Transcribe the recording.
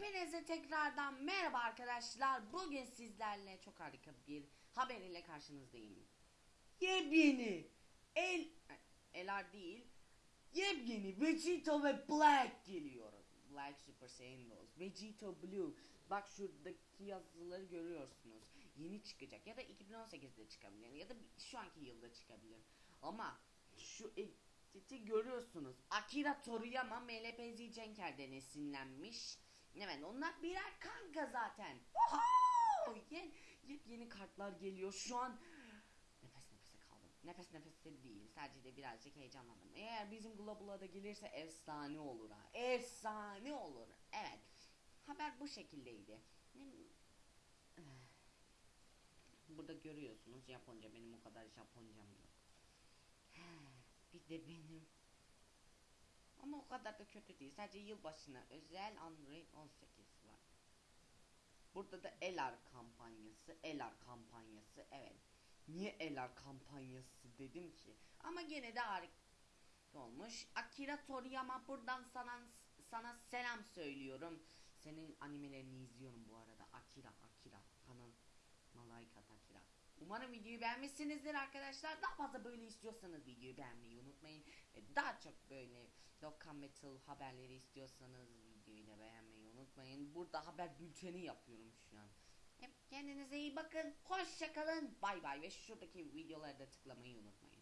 Hepinize tekrardan merhaba arkadaşlar. Bugün sizlerle çok harika bir haber ile karşınızdayım. Yepyeni El Elar değil. Yepyeni Vegeta ve Black geliyor. Black Super Saiyan Dolls. Vegeta Blue. Bak şuradaki yazıları görüyorsunuz. Yeni çıkacak ya da 2018'de çıkabilir ya da şu anki yılda çıkabilir. Ama şu editi görüyorsunuz. Akira Toriyama MLPZ Cenker'den esinlenmiş. Evet onlar birer kanka zaten. Wow! Yeni, yeni kartlar geliyor. Şu an nefes nefese kaldım. Nefes nefese değil. Sadece de birazcık heyecanlandım. Eğer bizim Global'a da gelirse efsane olur ha. Efsane olur. Evet. Haber bu şekildeydi. Burada görüyorsunuz Japonca. Benim o kadar Japoncam yok. Bir de benim. Ama o kadar da kötü değil. Sadece yılbaşına özel Android 18 var. Burada da Elar kampanyası, Elar kampanyası. Evet. Niye Elar kampanyası dedim ki? Ama gene de harika olmuş. Akira Toriyama buradan sana sana selam söylüyorum. Senin animelerini izliyorum bu arada. Akira, Akira. Kanal Malaika Akira. Umarım videoyu beğenmişsinizdir arkadaşlar. Daha fazla böyle istiyorsanız videoyu beğenmeyi unutmayın. Ve daha çok böyle Dokkan Metal haberleri istiyorsanız videoyu da beğenmeyi unutmayın. Burada haber bülteni yapıyorum şu an. Hep kendinize iyi bakın. Hoşçakalın. Bay bay ve şuradaki videoları da tıklamayı unutmayın.